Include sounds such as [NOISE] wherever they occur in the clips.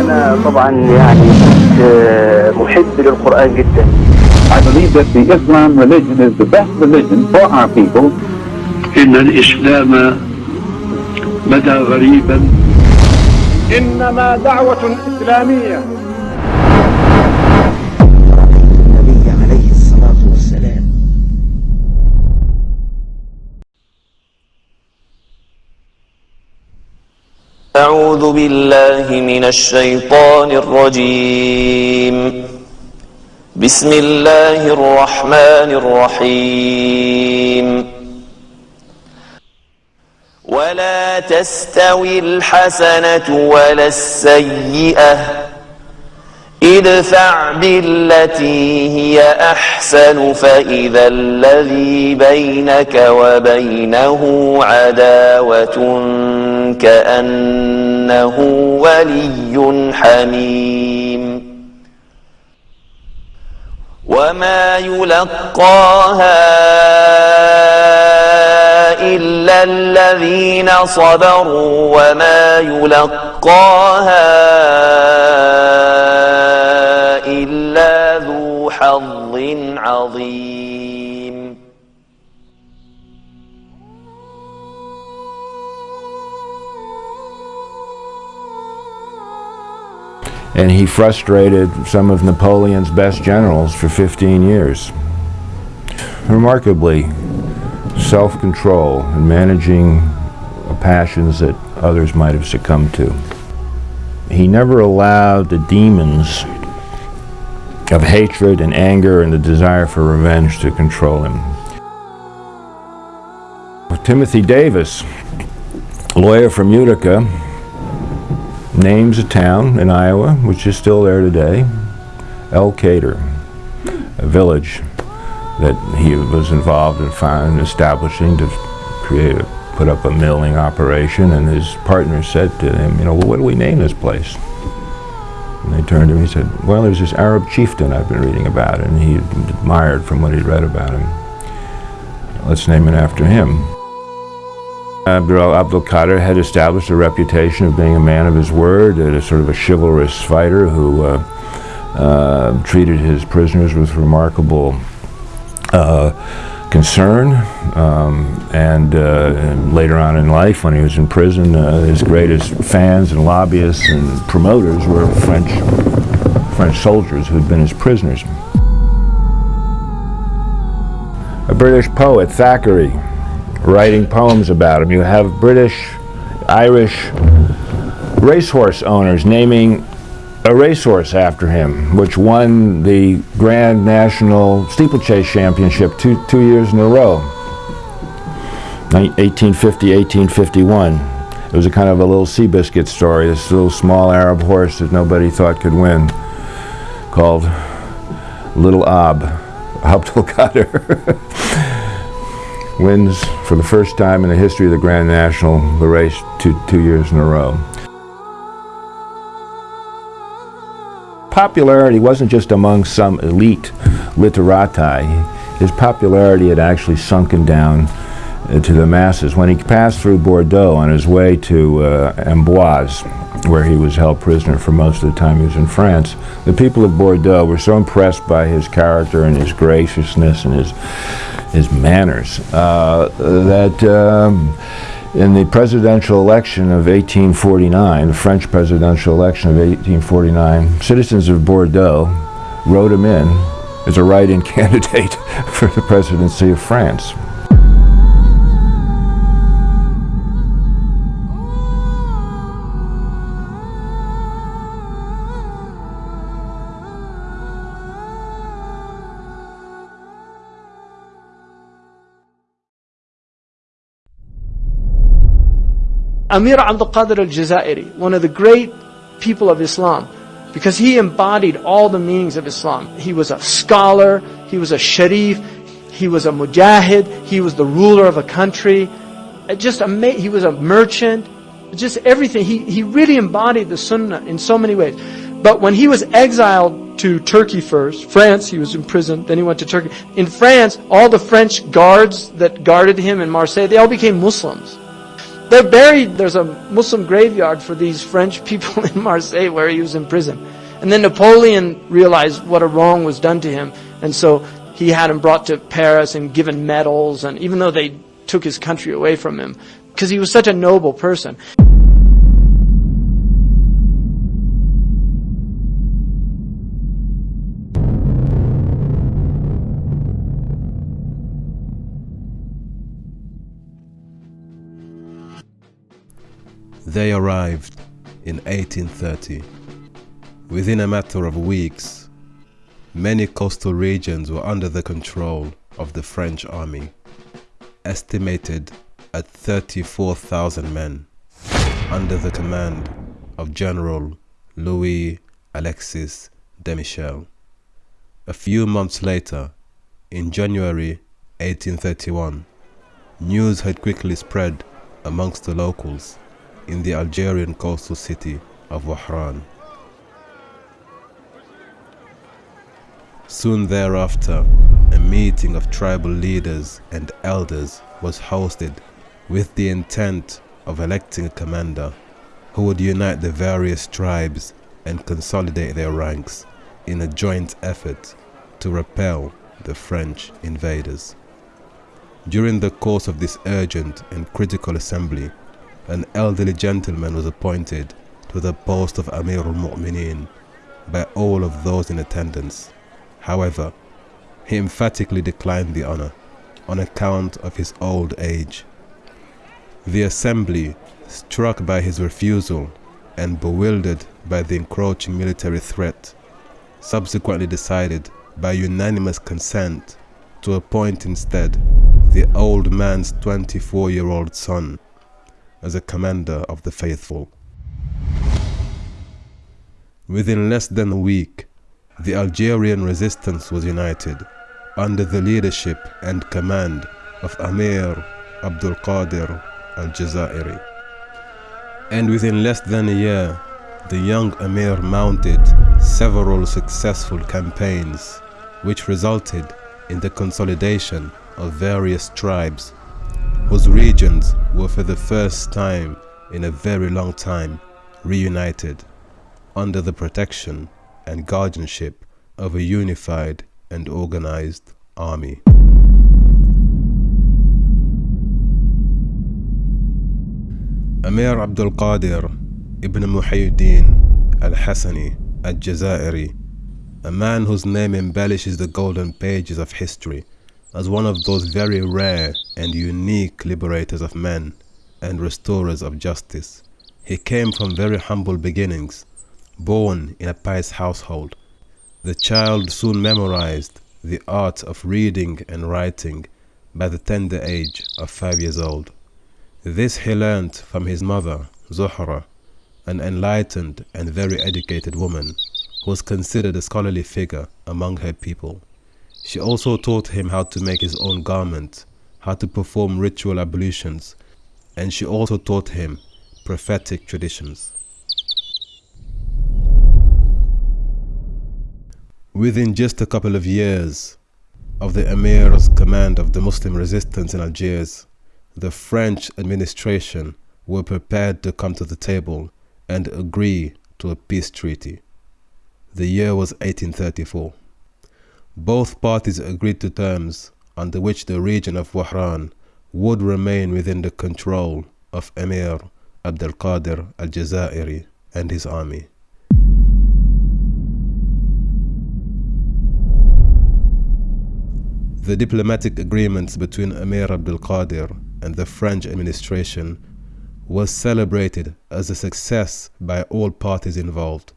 أنا طبعا يعني كنت محب للقرآن جدا I believe that the Islam religion is the best religion for our people. إن الإسلام بدا غريبا إنما دعوة إسلامية أعوذ بالله من الشيطان الرجيم. بسم الله الرحمن الرحيم. ولا تستوي الحسنة ولا السيئة. ادفع بالتي هي أحسن فإذا الذي بينك وبينه عداوة كأنه ولي حميم. وما يلقاها إلا الذين صبروا وما يلقاها ذو حظ عظيم and he frustrated some of Napoleon's best generals for 15 years. Remarkably, self-control and managing passions that others might have succumbed to. He never allowed the demons of hatred and anger and the desire for revenge to control him. Timothy Davis, lawyer from Utica, names a town in Iowa, which is still there today, Elkader, a village that he was involved in found, establishing to create a, put up a milling operation, and his partner said to him, you know, well, what do we name this place? And they turned to him and he said, well, there's this Arab chieftain I've been reading about, and he admired from what he'd read about him. Let's name it after him. Abdul Abdul Qadir had established a reputation of being a man of his word, a sort of a chivalrous fighter who uh, uh, treated his prisoners with remarkable uh, concern. Um, and, and, later on in life, when he was in prison, his greatest fans and lobbyists and promoters were French, French soldiers who had been his prisoners. A British poet, Thackeray, writing poems about him. You have British, Irish racehorse owners naming a racehorse after him, which won the Grand National Steeplechase Championship two, two years in a row, 1850, 1851. It was a kind of a little Seabiscuit story, this little small Arab horse that nobody thought could win, called Little Ab, [LAUGHS] Abdul Qadir. [LAUGHS] wins for the first time in the history of the Grand National the race two, two years in a row. Popularity wasn't just among some elite literati. His popularity had actually sunken down uh, to the masses. When he passed through Bordeaux on his way to uh, Amboise, where he was held prisoner for most of the time he was in France, the people of Bordeaux were so impressed by his character and his graciousness and his his manners, uh, that um, in the presidential election of 1849, the French presidential election of 1849, citizens of Bordeaux wrote him in as a write-in [LAUGHS] candidate for the presidency of France. Amir Abdul Qadir al-Jazairi, one of the great people of Islam, because he embodied all the meanings of Islam. He was a scholar, he was a sharif, he was a mujahid, he was the ruler of a country, just a, he was a merchant, just everything. He, he really embodied the sunnah in so many ways. But when he was exiled to Turkey first. France, he was imprisoned. Then he went to Turkey. In France, all the French guards that guarded him in Marseille, they all became Muslims. They're buried. There's a Muslim graveyard for these French people [LAUGHS] in Marseille where he was in prison. And then Napoleon realized what a wrong was done to him. And so he had him brought to Paris and given medals. And even though they took his country away from him, because he was such a noble person. They arrived in 1830. Within a matter of weeks, many coastal regions were under the control of the French army, estimated at 34,000 men, under the command of General Louis Alexis Desmichels. A few months later, in January 1831, news had quickly spread amongst the locals in the Algerian coastal city of Wahran. Soon thereafter, a meeting of tribal leaders and elders was hosted with the intent of electing a commander who would unite the various tribes and consolidate their ranks in a joint effort to repel the French invaders. During the course of this urgent and critical assembly, an elderly gentleman was appointed to the post of Amir al-Mu'mineen by all of those in attendance. However, he emphatically declined the honor on account of his old age. The assembly, struck by his refusal and bewildered by the encroaching military threat, subsequently decided by unanimous consent to appoint instead the old man's 24-year-old son as a commander of the faithful. Within less than a week, the Algerian resistance was united under the leadership and command of Amir Abdul Qadir al-Jazairi. And within less than a year, the young Amir mounted several successful campaigns which resulted in the consolidation of various tribes whose regions were for the first time in a very long time reunited under the protection and guardianship of a unified and organized army. Amir Abdul Qadir ibn Muhyiddin al-Hassani al-Jazairi, a man whose name embellishes the golden pages of history as one of those very rare and unique liberators of men and restorers of justice. He came from very humble beginnings, born in a pious household. The child soon memorized the art of reading and writing by the tender age of five years old. This he learnt from his mother, Zuhra, an enlightened and very educated woman who was considered a scholarly figure among her people. She also taught him how to make his own garment, how to perform ritual ablutions, and she also taught him prophetic traditions. Within just a couple of years of the Emir's command of the Muslim resistance in Algiers, the French administration were prepared to come to the table and agree to a peace treaty. The year was 1834. Both parties agreed to terms under which the region of Wahran would remain within the control of Emir Abdel Qadir al-Jazairi and his army. The diplomatic agreements between Emir Abdel Qadir and the French administration was celebrated as a success by all parties involved.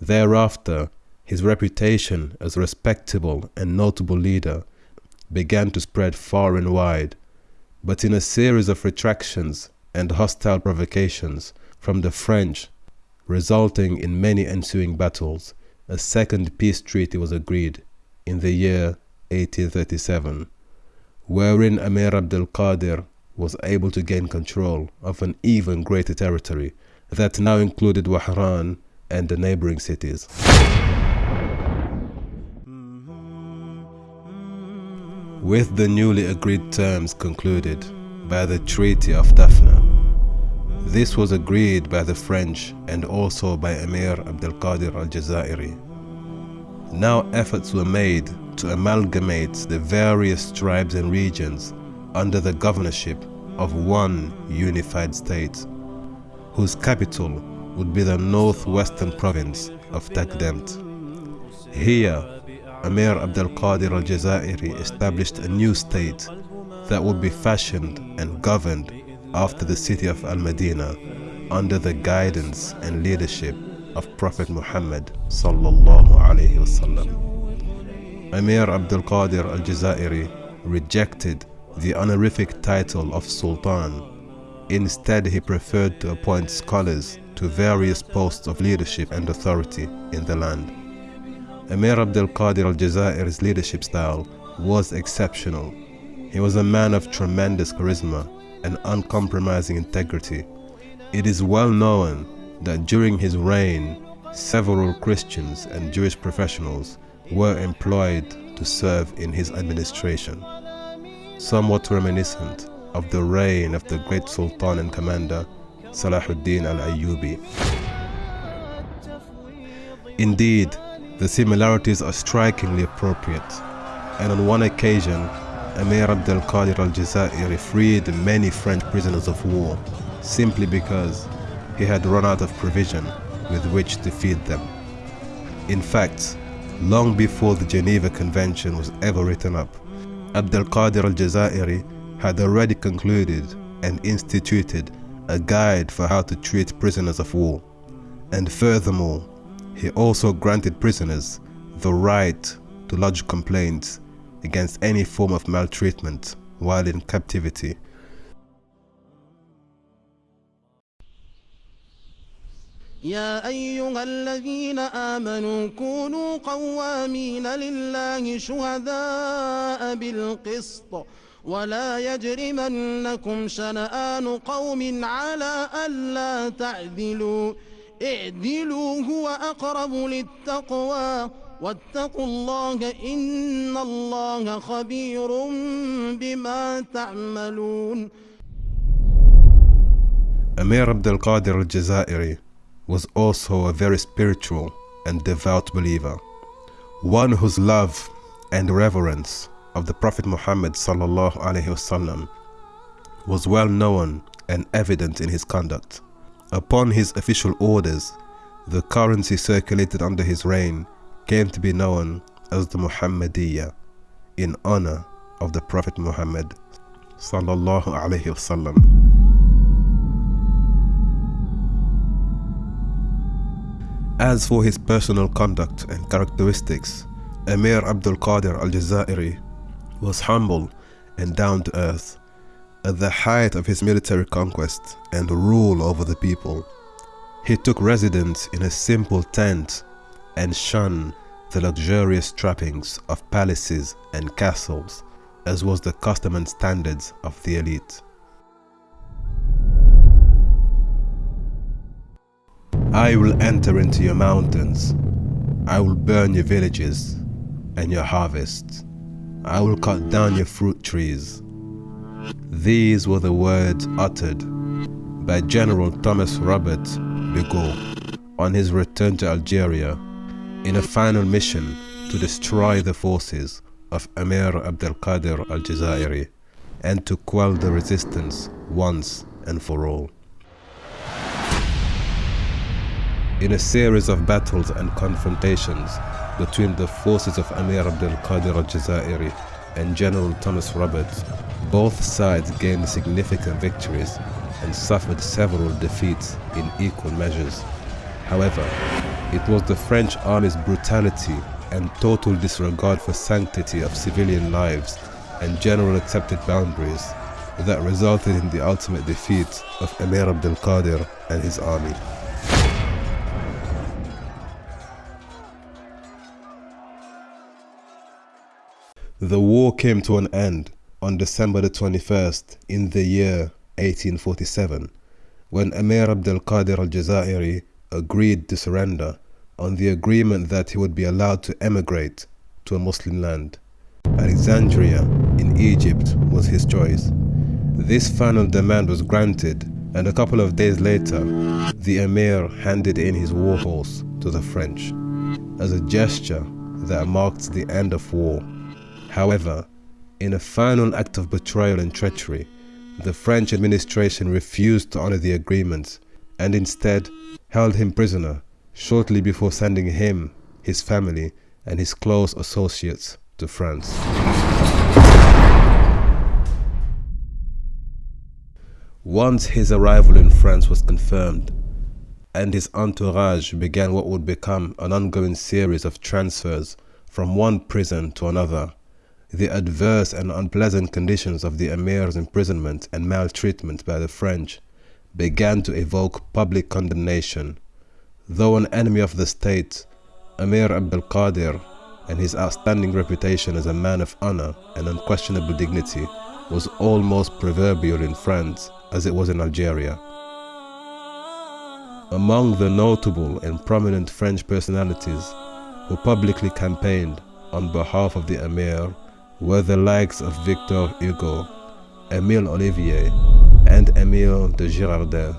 Thereafter, his reputation as a respectable and notable leader began to spread far and wide, but in a series of retractions and hostile provocations from the French, resulting in many ensuing battles, a second peace treaty was agreed in the year 1837, wherein Amir Abdel Qadir was able to gain control of an even greater territory that now included Wahran and the neighboring cities. With the newly agreed terms concluded by the Treaty of Tafna. This was agreed by the French and also by Emir Abdelkader al-Jazairi. Now efforts were made to amalgamate the various tribes and regions under the governorship of one unified state, whose capital would be the northwestern province of Takdemt. Here, Amir Abdul Qadir al Jazairi established a new state that would be fashioned and governed after the city of Al Medina under the guidance and leadership of Prophet Muhammad sallallahu alaihi wasallam. Amir Abdul Qadir al Jazairi rejected the honorific title of Sultan. Instead, he preferred to appoint scholars to various posts of leadership and authority in the land. Emir Abdul Qadir al Jazair's leadership style was exceptional. He was a man of tremendous charisma and uncompromising integrity. It is well known that during his reign, several Christians and Jewish professionals were employed to serve in his administration. Somewhat reminiscent of the reign of the great Sultan and commander Salahuddin al-Ayyubi. Indeed, the similarities are strikingly appropriate, and on one occasion, Emir Abdel Qadir al-Jazairi freed many French prisoners of war simply because he had run out of provision with which to feed them. In fact, long before the Geneva Convention was ever written up, Abdel Qadir al-Jazairi had already concluded and instituted a guide for how to treat prisoners of war. And furthermore, he also granted prisoners the right to lodge complaints against any form of maltreatment while in captivity. يا أيها الذين آمنوا كونوا قوامين لله شهداء بالقسط ولا يجرمنكم شنآن قوم على ألا تعدلوا اعدلوا هو أقرب للتقوى واتقوا الله إن الله خبير بما تعملون Amir Abdul Qadir al-Jazairi was also a very spiritual and devout believer, one whose love and reverence of the Prophet Muhammad sallallahu alaihi wasallam was well known and evident in his conduct. Upon his official orders, the currency circulated under his reign came to be known as the Muhammadiyya in honor of the Prophet Muhammad sallallahu alaihi wasallam. As for his personal conduct and characteristics, Emir Abdul Qadir al-Jazairi was humble and down to earth. At the height of his military conquest and rule over the people, he took residence in a simple tent and shunned the luxurious trappings of palaces and castles, as was the custom and standards of the elite. I will enter into your mountains. I will burn your villages and your harvests. I will cut down your fruit trees. These were the words uttered by General Thomas Robert Bugeaud on his return to Algeria in a final mission to destroy the forces of Emir Abdel Qadir al-Jazairi and to quell the resistance once and for all. In a series of battles and confrontations between the forces of Amir Abdul Qadir al-Jazairi and General Thomas Roberts, both sides gained significant victories and suffered several defeats in equal measures. However, it was the French army's brutality and total disregard for sanctity of civilian lives and general accepted boundaries that resulted in the ultimate defeat of Emir Abdul Qadir and his army. The war came to an end on December the 21st in the year 1847 when Emir Abdel Qadir al-Jazairi agreed to surrender on the agreement that he would be allowed to emigrate to a Muslim land. Alexandria in Egypt was his choice. This final demand was granted, and a couple of days later, the emir handed in his war horse to the French as a gesture that marked the end of war. However, in a final act of betrayal and treachery, the French administration refused to honor the agreement and instead held him prisoner shortly before sending him, his family, and his close associates to France. Once his arrival in France was confirmed, and his entourage began what would become an ongoing series of transfers from one prison to another, the adverse and unpleasant conditions of the emir's imprisonment and maltreatment by the French began to evoke public condemnation. Though an enemy of the state, Emir Abdul Qadir and his outstanding reputation as a man of honor and unquestionable dignity was almost proverbial in France as it was in Algeria. Among the notable and prominent French personalities who publicly campaigned on behalf of the Emir were the likes of Victor Hugo, Émile Ollivier, and Émile de Girardin.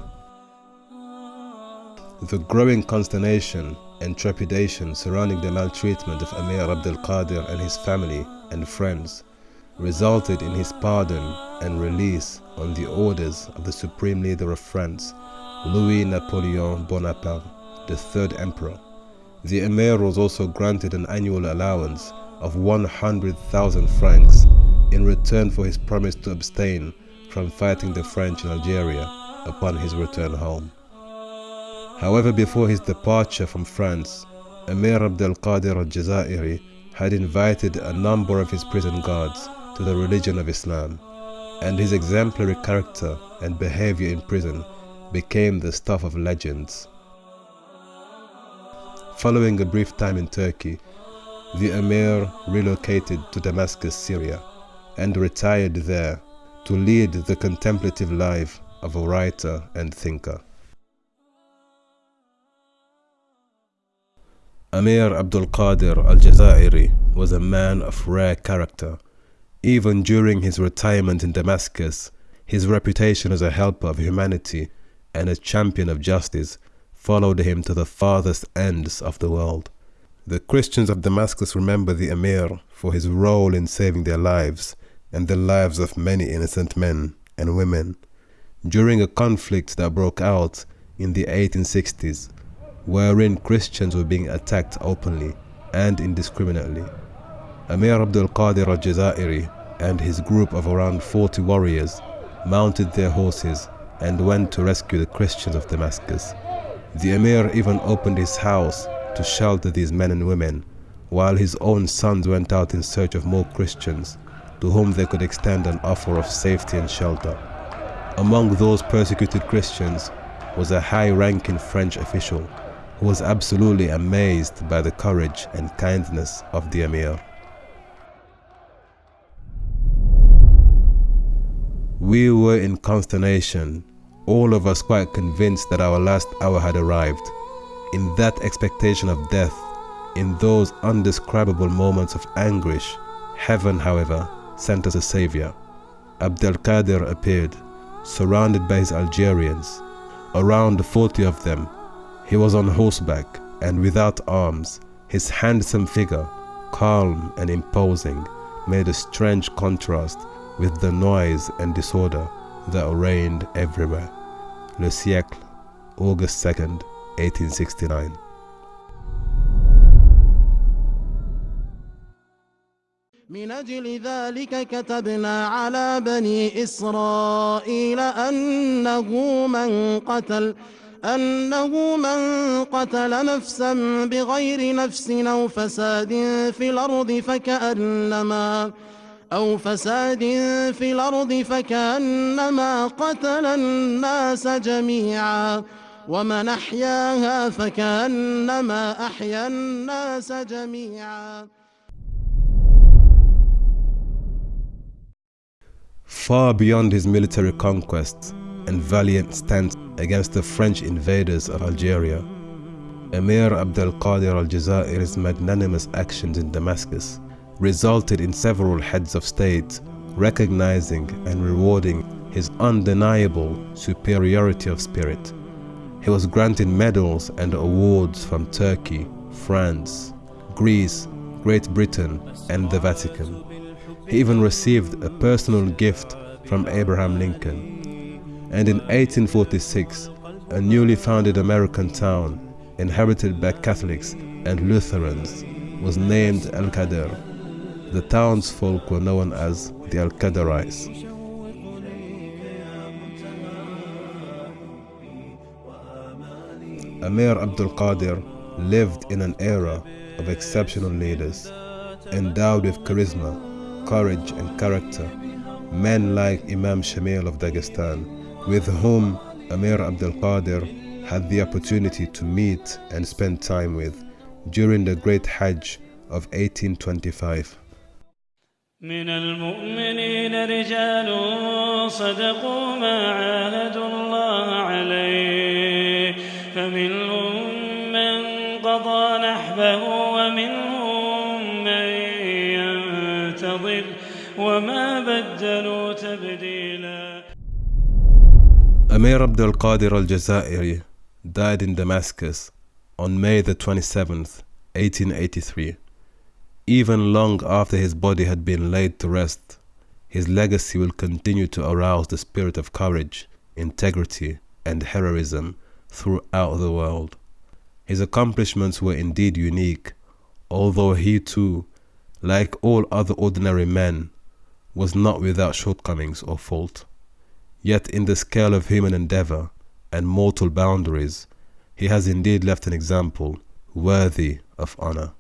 The growing consternation and trepidation surrounding the maltreatment of Emir Abdel Qadir and his family and friends resulted in his pardon and release on the orders of the supreme leader of France, Louis Napoleon Bonaparte, the third emperor. The emir was also granted an annual allowance of 100,000 francs in return for his promise to abstain from fighting the French in Algeria upon his return home. However, before his departure from France, Emir Abdel Qadir al-Jazairi had invited a number of his prison guards to the religion of Islam, and his exemplary character and behavior in prison became the stuff of legends. Following a brief time in Turkey, the Emir relocated to Damascus, Syria, and retired there to lead the contemplative life of a writer and thinker. Amir Abdul Qadir al Jazairi was a man of rare character. Even during his retirement in Damascus, his reputation as a helper of humanity and a champion of justice followed him to the farthest ends of the world. The Christians of Damascus remember the Emir for his role in saving their lives and the lives of many innocent men and women. During a conflict that broke out in the 1860s, wherein Christians were being attacked openly and indiscriminately. Amir Abdul Qadir al Jazairi and his group of around 40 warriors mounted their horses and went to rescue the Christians of Damascus. The Emir even opened his house to shelter these men and women, while his own sons went out in search of more Christians to whom they could extend an offer of safety and shelter. Among those persecuted Christians was a high ranking French official who was absolutely amazed by the courage and kindness of the Emir. We were in consternation, all of us quite convinced that our last hour had arrived. In that expectation of death, in those undescribable moments of anguish, heaven, however, sent us a savior. Abdel Qadir appeared, surrounded by his Algerians, around 40 of them. He was on horseback and without arms. His handsome figure, calm and imposing, made a strange contrast with the noise and disorder that reigned everywhere. Le Siècle, August 2nd, 1869. من أجل ذلك كتبنا على بني إسرائيل أنه من قتل أنه من قتل نفسا بغير نفس أو فساد في الأرض فكأنما أو فساد في الأرض فكأنما قتل الناس جميعا ومن أحياها فكأنما أحيا الناس جميعا Far beyond his military conquests and valiant stance against the French invaders of Algeria, Emir Abdel Qadir al Jazairi's magnanimous actions in Damascus resulted in several heads of state recognizing and rewarding his undeniable superiority of spirit. He was granted medals and awards from Turkey, France, Greece, Great Britain, and the Vatican. He even received a personal gift from Abraham Lincoln. And in 1846, a newly founded American town, inhabited by Catholics and Lutherans, was named Al Qadr. The townsfolk were known as the Al Qadarites. Amir Abdul Qadir lived in an era of exceptional leaders, endowed with charisma, courage, and character. Men like Imam Shamil of Dagestan, with whom Amir Abdul Qadir had the opportunity to meet and spend time with during the Great Hajj of 1825. من المؤمنين رجال صدقوا ما عاهدوا الله عليه فمنهم من قضى نحبه ومنهم من ينتظر وما بدلوا تبديلا Amir Abdul Qadir al Jazairi died in Damascus on May the 27th, 1883. Even long after his body had been laid to rest, his legacy will continue to arouse the spirit of courage, integrity, and heroism throughout the world. His accomplishments were indeed unique, although he too, like all other ordinary men, was not without shortcomings or fault. Yet in the scale of human endeavor and mortal boundaries, he has indeed left an example worthy of honor.